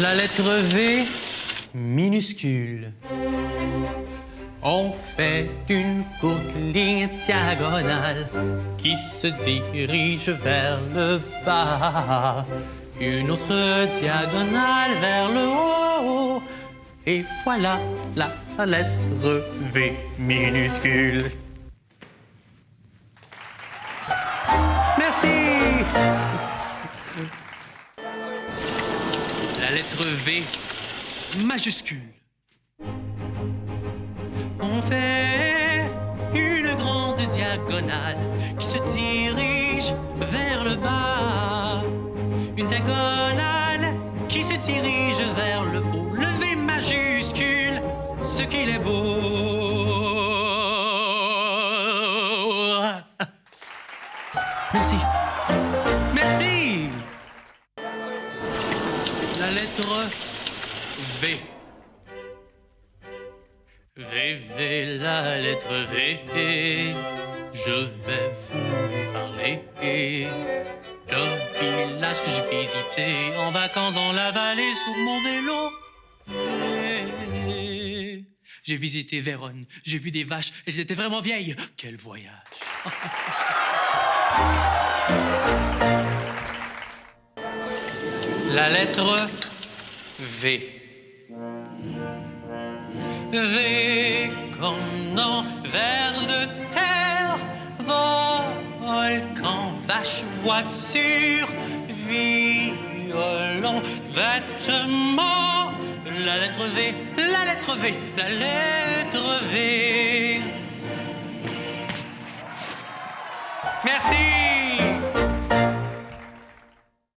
La lettre V minuscule. On fait une courte ligne diagonale qui se dirige vers le bas. Une autre diagonale vers le haut. Et voilà la lettre V minuscule. Merci. La lettre V majuscule. On fait une grande diagonale qui se dirige vers le bas. Une diagonale qui se dirige vers le haut. Le V majuscule, ce qu'il est beau. Merci. Merci. La lettre V. V, V, la lettre V. Je vais vous parler d'un village que j'ai visité en vacances dans la vallée sur mon vélo. J'ai visité Vérone, j'ai vu des vaches, elles étaient vraiment vieilles. Quel voyage! La lettre V. V comme dans vers de terre, volcan, vache, voiture, violon, vêtements. La lettre V, la lettre V, la lettre V. Merci.